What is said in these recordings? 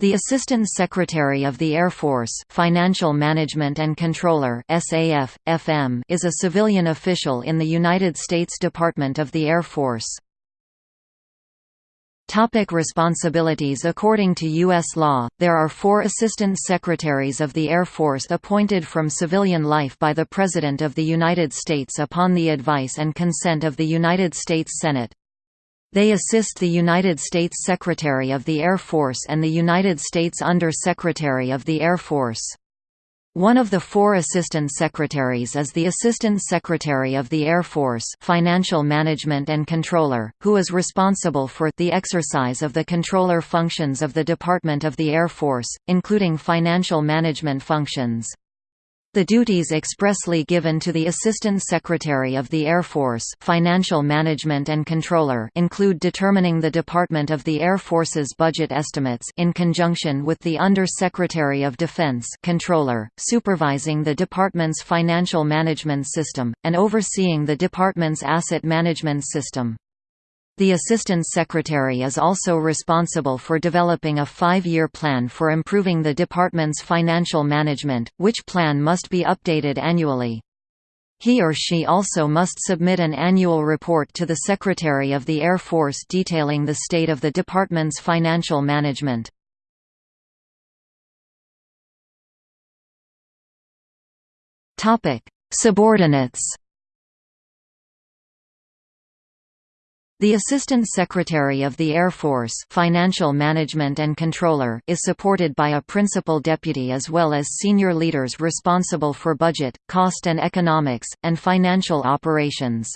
The Assistant Secretary of the Air Force Financial Management and Comptroller SAF, FM is a civilian official in the United States Department of the Air Force. Topic responsibilities According to U.S. law, there are four Assistant Secretaries of the Air Force appointed from civilian life by the President of the United States upon the advice and consent of the United States Senate. They assist the United States Secretary of the Air Force and the United States Under-Secretary of the Air Force. One of the four Assistant Secretaries is the Assistant Secretary of the Air Force Financial Management and Comptroller, who is responsible for the exercise of the comptroller functions of the Department of the Air Force, including financial management functions. The duties expressly given to the Assistant Secretary of the Air Force Financial Management and Comptroller include determining the Department of the Air Force's budget estimates in conjunction with the Under-Secretary of Defense Comptroller, supervising the department's financial management system, and overseeing the department's asset management system. The Assistant Secretary is also responsible for developing a five-year plan for improving the department's financial management, which plan must be updated annually. He or she also must submit an annual report to the Secretary of the Air Force detailing the state of the department's financial management. Subordinates The Assistant Secretary of the Air Force Financial Management and Comptroller is supported by a Principal Deputy as well as senior leaders responsible for budget, cost and economics, and financial operations.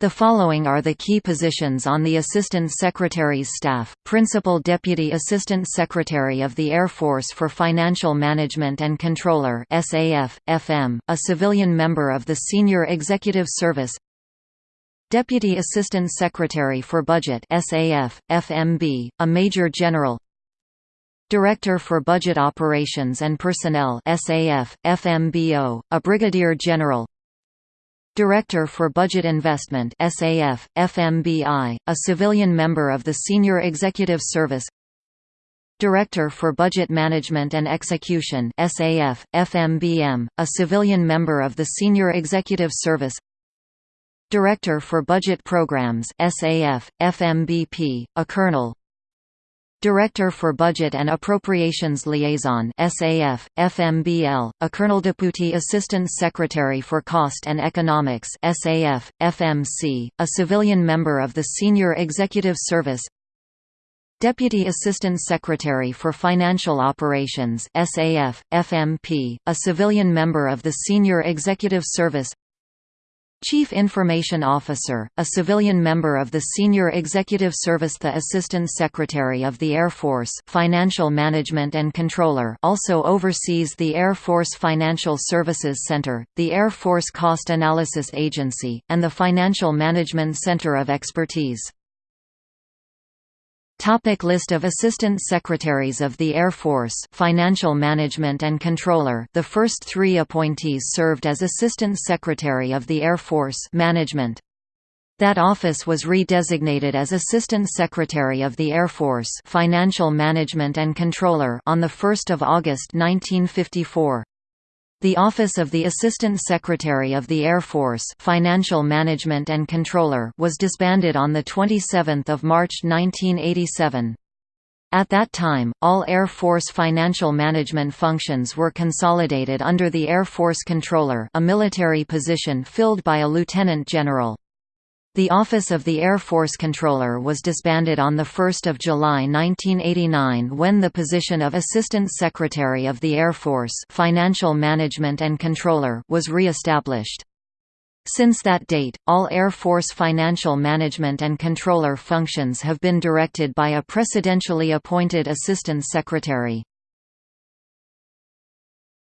The following are the key positions on the Assistant Secretary's staff, Principal Deputy Assistant Secretary of the Air Force for Financial Management and Comptroller SAF, FM, a civilian member of the Senior Executive Service Deputy Assistant Secretary for Budget SAF, FMB, a Major General. Director for Budget Operations and Personnel SAF, FMBO, a Brigadier General. Director for Budget Investment SAF, FMBI, a civilian member of the Senior Executive Service. Director for Budget Management and Execution SAF, FMBM, a civilian member of the Senior Executive Service Director for Budget Programs SAF, FMBP, a colonel. Director for Budget and Appropriations Liaison SAF, FMBL, a Colonel Deputy Assistant Secretary for Cost and Economics SAF, FMC, a civilian member of the Senior Executive Service. Deputy Assistant Secretary for Financial Operations SAF, FMP, a civilian member of the Senior Executive Service Chief Information Officer, a civilian member of the Senior Executive Service The Assistant Secretary of the Air Force Financial Management and Comptroller also oversees the Air Force Financial Services Center, the Air Force Cost Analysis Agency, and the Financial Management Center of Expertise. Topic list of Assistant Secretaries of the Air Force Financial Management and Comptroller The first three appointees served as Assistant Secretary of the Air Force Management. That office was redesignated as Assistant Secretary of the Air Force Financial Management and Comptroller on 1 August 1954. The Office of the Assistant Secretary of the Air Force Financial Management and Comptroller was disbanded on 27 March 1987. At that time, all Air Force financial management functions were consolidated under the Air Force Comptroller a military position filled by a lieutenant general. The Office of the Air Force Comptroller was disbanded on 1 July 1989 when the position of Assistant Secretary of the Air Force Financial Management and Comptroller was re-established. Since that date, all Air Force financial management and comptroller functions have been directed by a presidentially appointed Assistant Secretary.